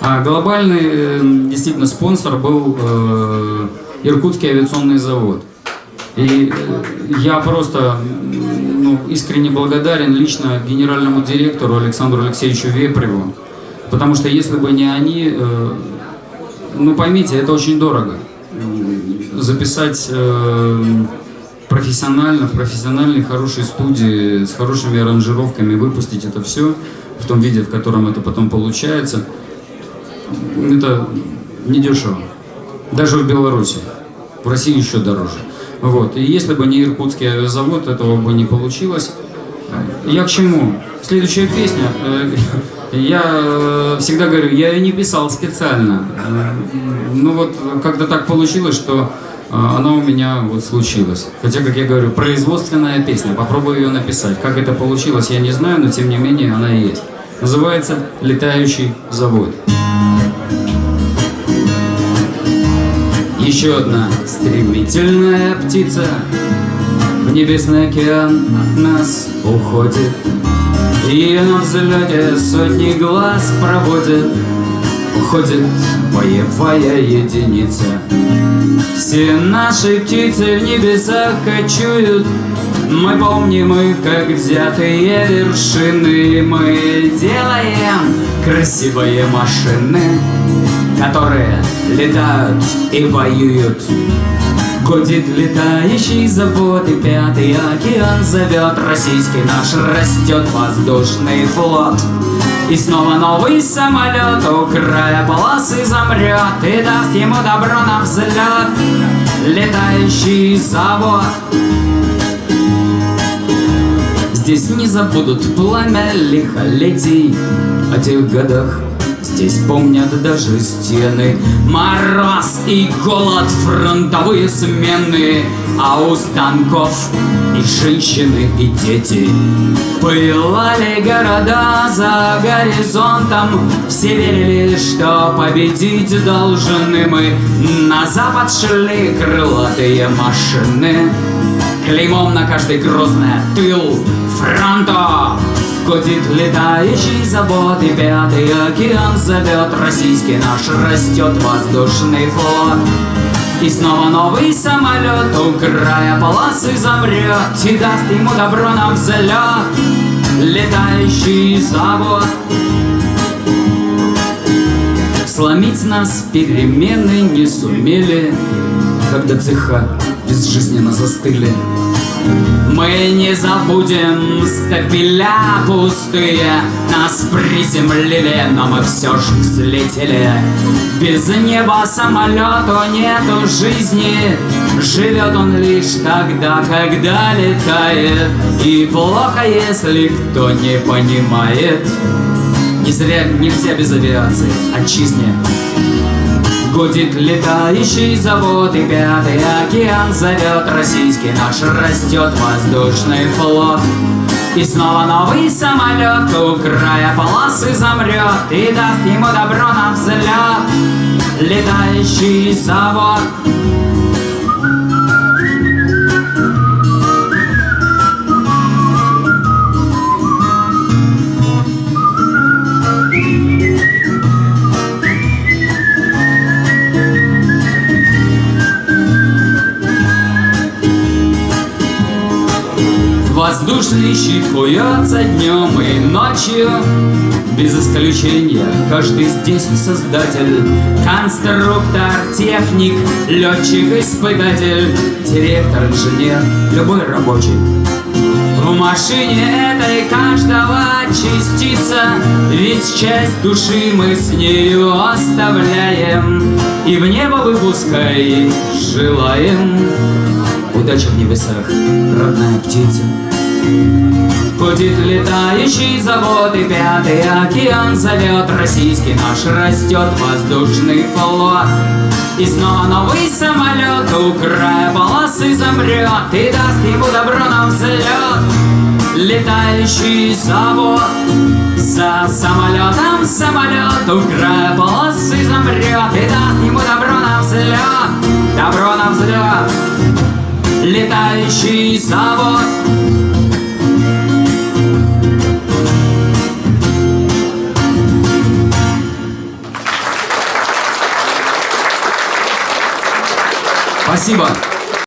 А глобальный э, действительно спонсор был э, Иркутский авиационный завод. И э, я просто ну, искренне благодарен лично генеральному директору Александру Алексеевичу Вепреву, потому что если бы не они, э, ну поймите, это очень дорого. Записать э, профессионально, в профессиональной хорошей студии, с хорошими аранжировками, выпустить это все в том виде, в котором это потом получается, это недешево. Даже в Беларуси. В России еще дороже. Вот. И если бы не Иркутский завод, этого бы не получилось. Я к чему? Следующая песня. э, Я э, всегда говорю, я ее не писал специально. Ну вот как-то так получилось, что э, она у меня вот случилась. Хотя, как я говорю, производственная песня. Попробую ее написать. Как это получилось, я не знаю, но тем не менее она есть. Называется «Летающий завод». Еще одна стремительная птица. В небесный океан от нас уходит. И на взлете сотни глаз проводит. Уходит боевая единица. Все наши птицы в небесах кочуют. Мы помним их, как взятые вершины. Мы делаем красивые машины которые летают и воюют. Гудит летающий завод и пятый океан зовет. Российский наш растет воздушный флот. И снова новый самолет у края полосы замрет И даст ему добро на взлет. Летающий завод. Здесь не забудут пламя лихолетий. О тех годах Здесь помнят даже стены. Мороз и голод, фронтовые смены А у станков и женщины, и дети. Пылали города за горизонтом Все верили, что победить должны мы. На запад шли крылатые машины. Клеймом на каждый грозное тыл фронта Гудит летающий завод и пятый океан зовет. Российский наш растет воздушный флот. И снова новый самолет у края полосы замрет И даст ему добро на взлет. Летающий завод. Сломить нас перемены не сумели Когда цеха безжизненно застыли мы не забудем стапеля пустые Нас приземлили, но мы все же взлетели. Без неба самолету нету жизни Живет он лишь тогда, когда летает. И плохо, если кто не понимает. Не зря нельзя без авиации, отчизне Гудит летающий завод и пятый океан зовет. Российский наш растет воздушный флот. И снова новый самолет у края полосы замрет И даст ему добро на взлет. Летающий завод Воздушный щит днем и ночью. Без исключения каждый здесь создатель. Конструктор, техник, летчик, испытатель Директор, инженер, любой рабочий. В машине этой каждого частица Ведь часть души мы с нею оставляем И в небо выпускай желаем. Удачи в небесах, родная птица Гудит летающий завод и пятый океан зовет. Российский наш растет воздушный флот. И снова новый самолет у края полосы замрет И даст ему добро на взлет. Летающий завод За самолетом самолет у края полосы замрет И даст ему добро на взлет. Добро на взлет. Летающий завод Спасибо.